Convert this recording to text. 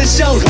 the show.